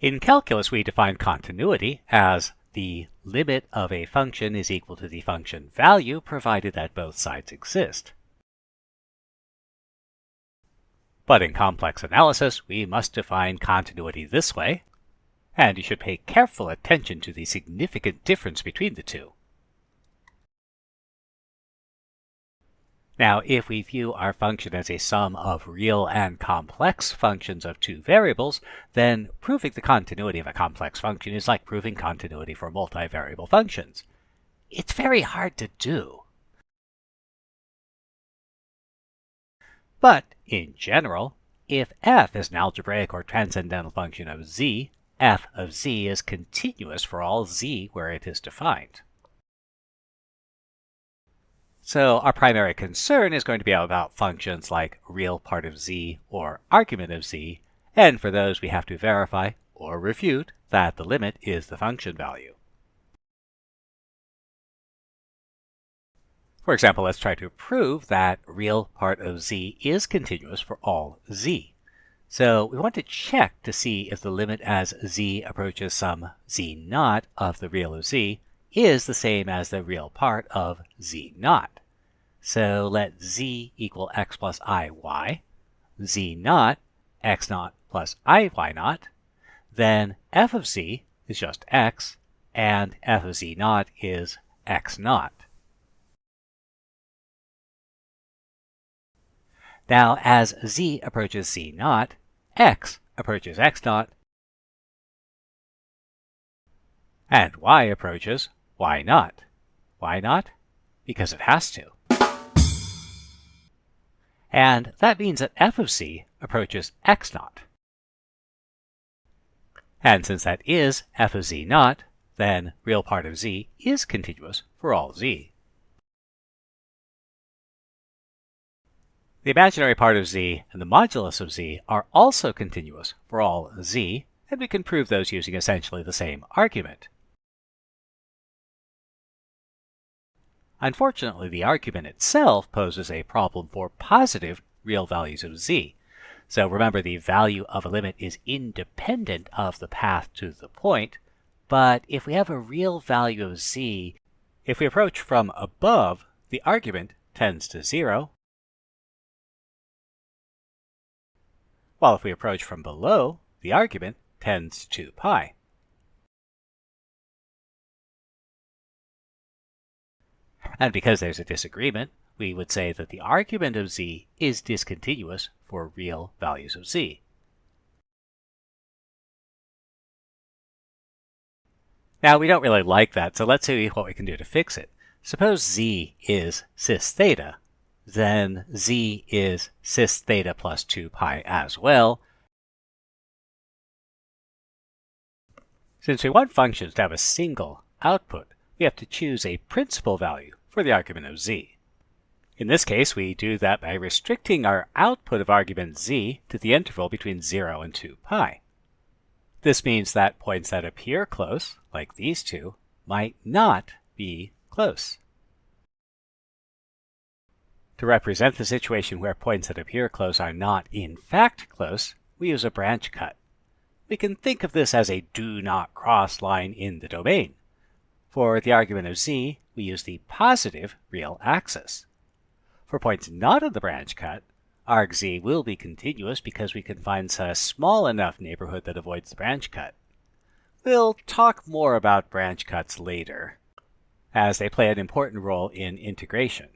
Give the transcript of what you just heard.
In calculus, we define continuity as the limit of a function is equal to the function value provided that both sides exist. But in complex analysis, we must define continuity this way, and you should pay careful attention to the significant difference between the two. Now, if we view our function as a sum of real and complex functions of two variables, then proving the continuity of a complex function is like proving continuity for multivariable functions. It's very hard to do. But, in general, if f is an algebraic or transcendental function of z, f of z is continuous for all z where it is defined. So our primary concern is going to be about functions like real part of z or argument of z, and for those we have to verify or refute that the limit is the function value. For example, let's try to prove that real part of z is continuous for all z. So we want to check to see if the limit as z approaches some z naught of the real of z is the same as the real part of z naught. So let z equal x plus iy, z naught x naught plus iy naught, then f of z is just x, and f of z naught is x naught. Now, as z approaches z naught, x approaches x naught, and y approaches y naught? Why not? Because it has to. And that means that f of z approaches x naught. And since that is f of z naught, then real part of z is continuous for all z. The imaginary part of z and the modulus of z are also continuous for all z, and we can prove those using essentially the same argument. Unfortunately, the argument itself poses a problem for positive real values of z. So remember, the value of a limit is independent of the path to the point, but if we have a real value of z, if we approach from above, the argument tends to 0, while if we approach from below, the argument tends to pi. And because there's a disagreement, we would say that the argument of z is discontinuous for real values of z. Now, we don't really like that, so let's see what we can do to fix it. Suppose z is cis theta, then z is cis theta plus 2 pi as well. Since we want functions to have a single output, we have to choose a principal value for the argument of z. In this case, we do that by restricting our output of argument z to the interval between 0 and 2 pi. This means that points that appear close, like these two, might not be close. To represent the situation where points that appear close are not in fact close, we use a branch cut. We can think of this as a do not cross line in the domain. For the argument of z, we use the positive real axis. For points not in the branch cut, arg z will be continuous because we can find a small enough neighborhood that avoids the branch cut. We'll talk more about branch cuts later, as they play an important role in integration.